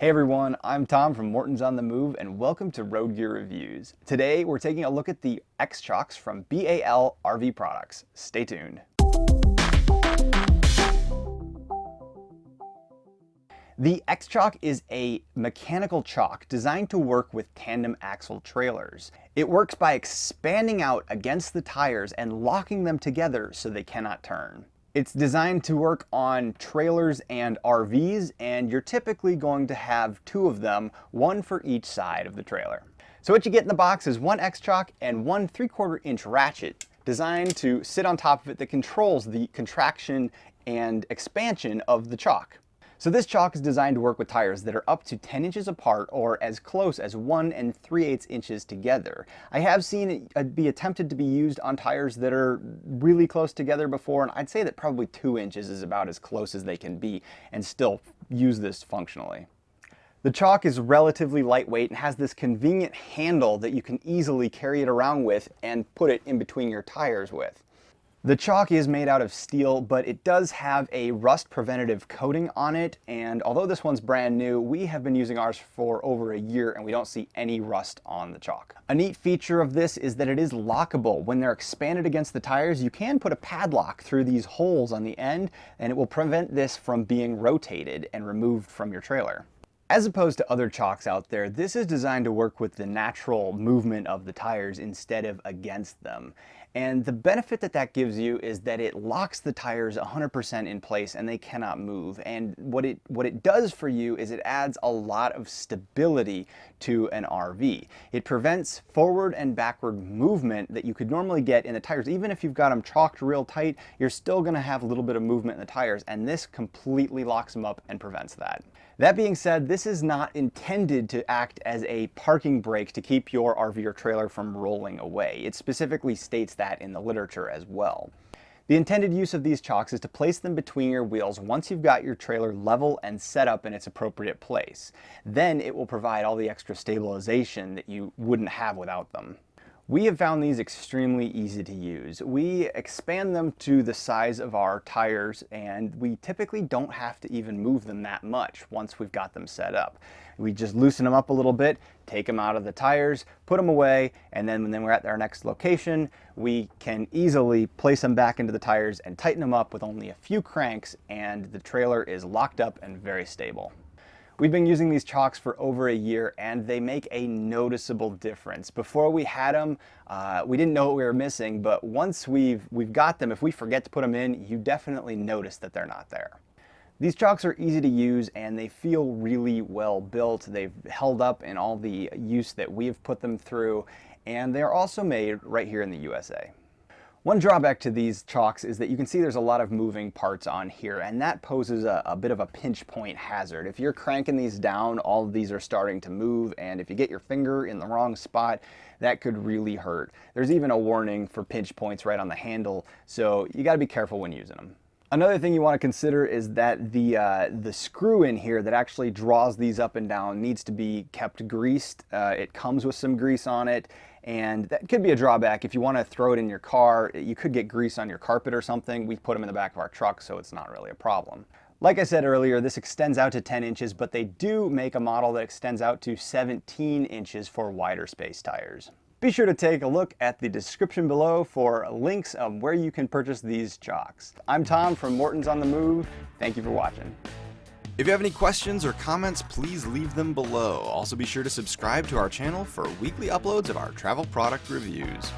Hey everyone, I'm Tom from Morton's on the Move and welcome to Road Gear Reviews. Today we're taking a look at the X-Chocks from BAL RV Products. Stay tuned. The X-Chock is a mechanical chock designed to work with tandem axle trailers. It works by expanding out against the tires and locking them together so they cannot turn. It's designed to work on trailers and RVs, and you're typically going to have two of them, one for each side of the trailer. So what you get in the box is one X-Chock and one 3 quarter inch ratchet designed to sit on top of it that controls the contraction and expansion of the chock. So this chock is designed to work with tires that are up to 10 inches apart or as close as 1 and 3 8 inches together. I have seen it uh, be attempted to be used on tires that are really close together before and I'd say that probably 2 inches is about as close as they can be and still use this functionally. The chock is relatively lightweight and has this convenient handle that you can easily carry it around with and put it in between your tires with. The chock is made out of steel, but it does have a rust preventative coating on it. And although this one's brand new, we have been using ours for over a year and we don't see any rust on the chock. A neat feature of this is that it is lockable. When they're expanded against the tires, you can put a padlock through these holes on the end and it will prevent this from being rotated and removed from your trailer. As opposed to other chocks out there, this is designed to work with the natural movement of the tires instead of against them. And the benefit that that gives you is that it locks the tires 100% in place and they cannot move. And what it, what it does for you is it adds a lot of stability to an RV. It prevents forward and backward movement that you could normally get in the tires. Even if you've got them chocked real tight, you're still gonna have a little bit of movement in the tires and this completely locks them up and prevents that. That being said, this is not intended to act as a parking brake to keep your RV or trailer from rolling away. It specifically states that in the literature as well. The intended use of these chocks is to place them between your wheels once you've got your trailer level and set up in its appropriate place. Then it will provide all the extra stabilization that you wouldn't have without them. We have found these extremely easy to use. We expand them to the size of our tires and we typically don't have to even move them that much once we've got them set up. We just loosen them up a little bit, take them out of the tires, put them away, and then when we're at our next location, we can easily place them back into the tires and tighten them up with only a few cranks and the trailer is locked up and very stable. We've been using these chocks for over a year and they make a noticeable difference. Before we had them, uh, we didn't know what we were missing, but once we've, we've got them, if we forget to put them in, you definitely notice that they're not there. These chocks are easy to use and they feel really well built. They've held up in all the use that we've put them through and they're also made right here in the USA. One drawback to these chocks is that you can see there's a lot of moving parts on here and that poses a, a, bit of a pinch point hazard. If you're cranking these down, all of these are starting to move and if you get your finger in the wrong spot, that could really hurt. There's even a warning for pinch points right on the handle, so you gotta be careful when using them. Another thing you want to consider is that the, uh, the screw in here that actually draws these up and down needs to be kept greased. Uh, it comes with some grease on it and that could be a drawback. If you want to throw it in your car, you could get grease on your carpet or something. We put them in the back of our truck so it's not really a problem. Like I said earlier, this extends out to 10 inches, but they do make a model that extends out to 17 inches for wider space tires. Be sure to take a look at the description below for links of where you can purchase these chocks. I'm Tom from Morton's on the Move. Thank you for watching. If you have any questions or comments, please leave them below. Also be sure to subscribe to our channel for weekly uploads of our travel product reviews.